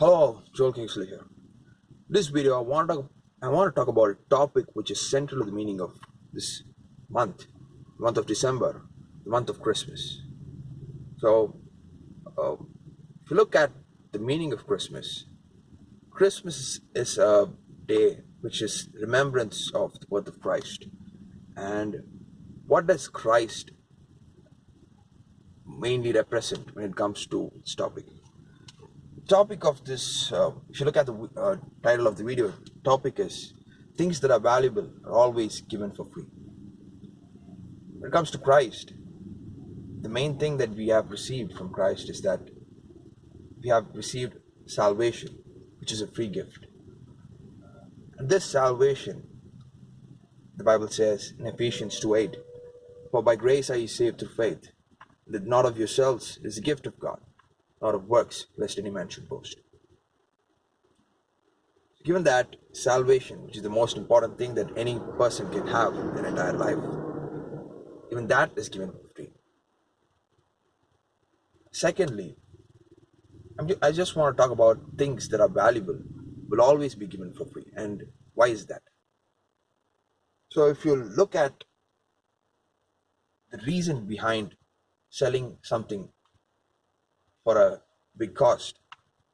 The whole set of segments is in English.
Hello, Joel Kingsley here. This video, I want to I want to talk about a topic which is central to the meaning of this month, the month of December, the month of Christmas. So, uh, if you look at the meaning of Christmas, Christmas is a day which is remembrance of the birth of Christ. And what does Christ mainly represent when it comes to this topic? Topic of this, uh, if you look at the uh, title of the video, topic is things that are valuable are always given for free. When it comes to Christ, the main thing that we have received from Christ is that we have received salvation, which is a free gift. And this salvation, the Bible says in Ephesians 2 8, For by grace are ye saved through faith, that not of yourselves is a gift of God of works, lest any man should boast. Given that salvation, which is the most important thing that any person can have in their entire life, even that is given for free. Secondly, I just want to talk about things that are valuable will always be given for free. And why is that? So if you look at the reason behind selling something for a big cost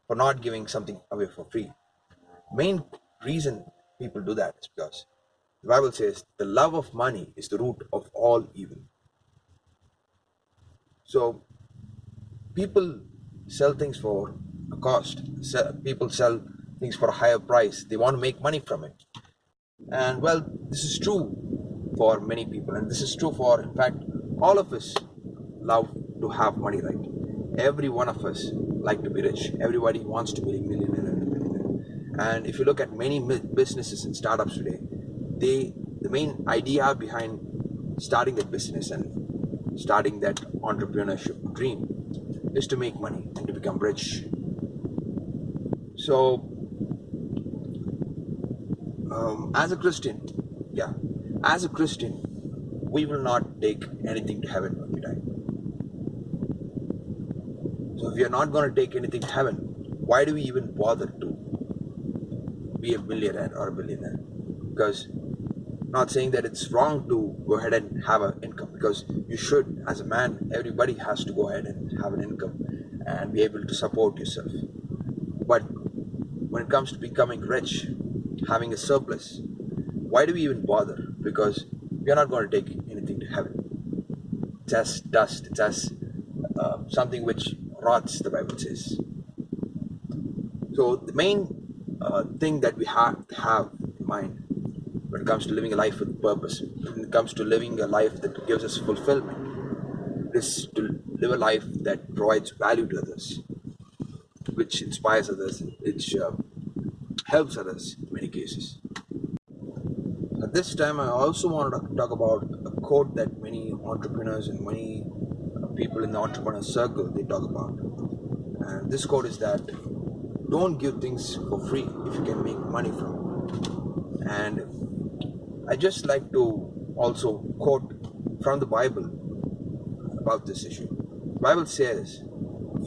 for not giving something away for free. Main reason people do that is because the Bible says the love of money is the root of all evil. So people sell things for a cost. People sell things for a higher price. They want to make money from it. And well, this is true for many people, and this is true for, in fact, all of us love to have money, right? Every one of us like to be rich. Everybody wants to be a millionaire and if you look at many businesses and startups today they the main idea behind starting that business and starting that entrepreneurship dream is to make money and to become rich. So um, as a christian yeah as a christian we will not take anything to heaven when we die so if we are not going to take anything to heaven, why do we even bother to be a millionaire or a billionaire? Because not saying that it's wrong to go ahead and have an income because you should. As a man everybody has to go ahead and have an income and be able to support yourself. But when it comes to becoming rich having a surplus why do we even bother? Because we are not going to take anything to heaven. It's as dust it's as uh, something which rots, the Bible says. So the main uh, thing that we have to have in mind when it comes to living a life with purpose, when it comes to living a life that gives us fulfillment, is to live a life that provides value to others, which inspires others, which uh, helps others in many cases. At this time, I also want to talk about a quote that many entrepreneurs and many people in the entrepreneur circle they talk about. And this quote is that don't give things for free if you can make money from it. And I just like to also quote from the Bible about this issue. Bible says,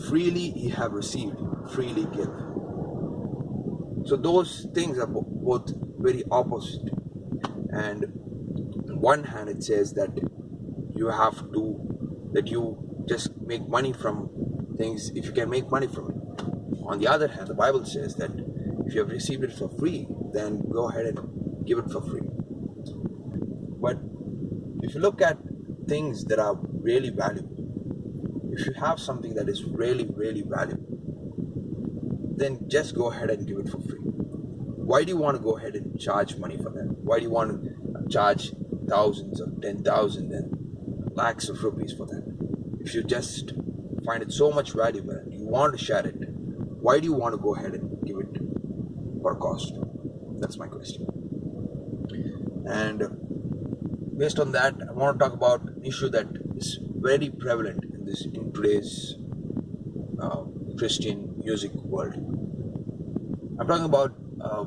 freely ye have received, freely give. So those things are both very opposite. And on one hand, it says that you have to that you just make money from things if you can make money from it. On the other hand, the Bible says that if you have received it for free, then go ahead and give it for free. But if you look at things that are really valuable, if you have something that is really, really valuable, then just go ahead and give it for free. Why do you want to go ahead and charge money for that? Why do you want to charge thousands or ten thousand and lakhs of rupees for that. If you just find it so much valuable you want to share it, why do you want to go ahead and give it for cost? That's my question. And based on that, I want to talk about an issue that is very prevalent in this in today's uh, Christian music world. I'm talking about uh,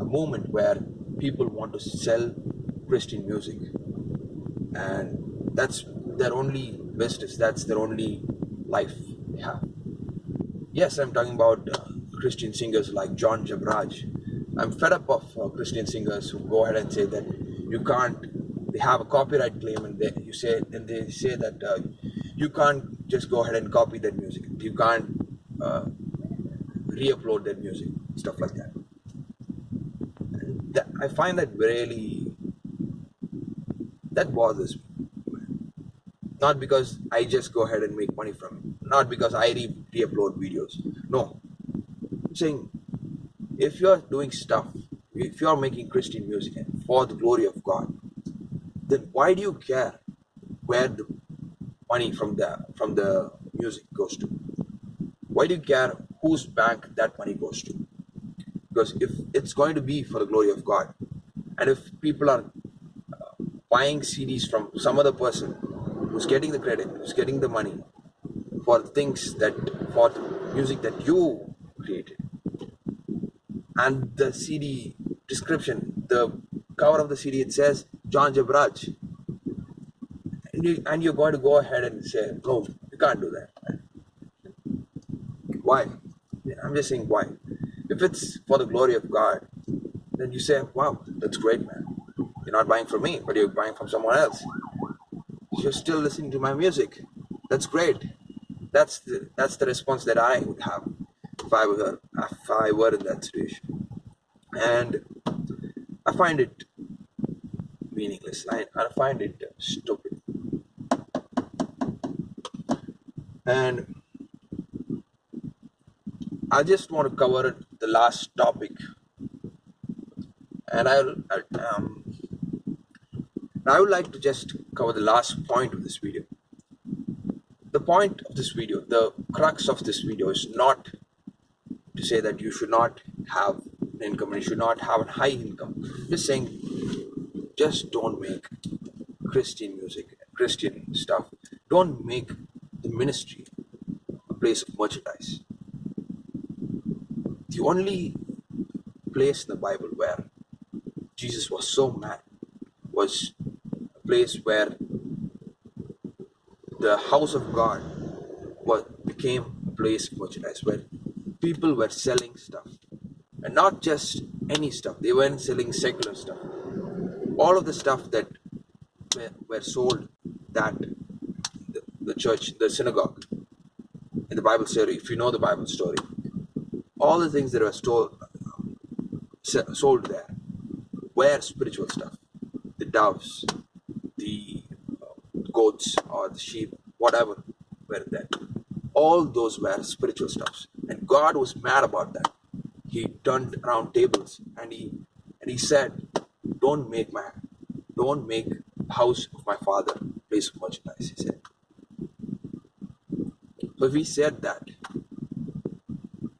a movement where people want to sell Christian music and that's their only business that's their only life they have yes i'm talking about uh, Christian singers like John Jebaraj. I'm fed up of uh, Christian singers who go ahead and say that you can't. They have a copyright claim, and they you say and they say that uh, you can't just go ahead and copy that music. You can't uh, re-upload that music, stuff like that. that. I find that really that bothers me. Not because I just go ahead and make money from it. Not because I re-upload videos. No. I'm saying if you're doing stuff, if you're making Christian music for the glory of God, then why do you care where the money from the from the music goes to? Why do you care whose bank that money goes to? Because if it's going to be for the glory of God, and if people are uh, buying CDs from some other person who's getting the credit, who's getting the money for things that for the music that you created, and the CD description, the cover of the CD, it says John Jebaraj, and, you, and you're going to go ahead and say, no, you can't do that. Why? I'm just saying why. If it's for the glory of God, then you say, wow, that's great, man. You're not buying from me, but you're buying from someone else. You're still listening to my music. That's great. That's the that's the response that I would have if I were if I were in that situation. And I find it meaningless. I, I find it stupid. And I just want to cover the last topic, and I'll, I'll um, I would like to just cover the last point of this video. The point of this video, the crux of this video, is not to say that you should not have an income and you should not have a high income. Just saying, just don't make Christian music, Christian stuff. Don't make the ministry a place of merchandise the only place in the Bible where Jesus was so mad was place where the house of God was became a place merchandise where people were selling stuff and not just any stuff they weren't selling secular stuff all of the stuff that were, were sold that the, the church the synagogue in the bible story if you know the bible story all the things that were stored, sold there were spiritual stuff. The doves, goats, or the sheep, whatever were there. All those were spiritual stuffs. And God was mad about that. He turned around tables and he and he said, Don't make my don't make house of my father place of merchandise, he said. So if he said that,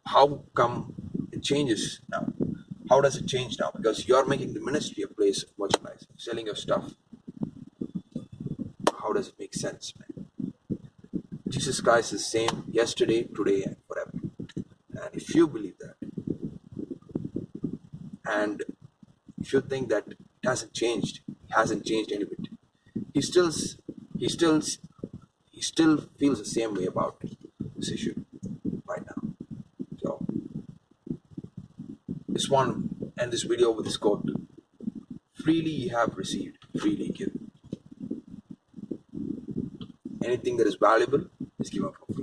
how come it changes now? How does it change now? Because you're making the ministry a place of merchandise, selling your stuff. How does it make sense, man? Jesus Christ is same yesterday, today, and forever. And if you believe that, and if you think that it hasn't changed, hasn't changed any bit, he still, he still, he still feels the same way about this issue. Right now. So, just want to end this video with this quote freely you have received freely give anything that is valuable is given for free